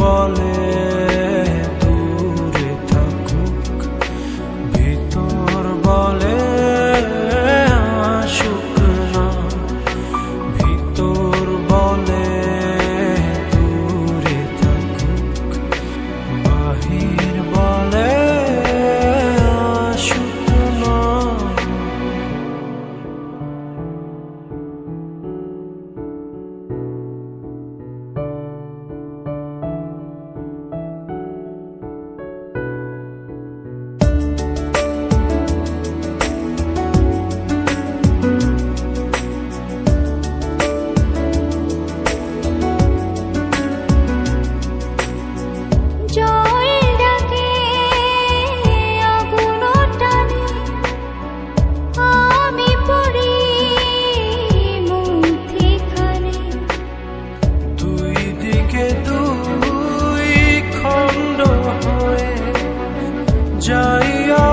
বলে বুকে দুই খণ্ড হয়ে যাইয়া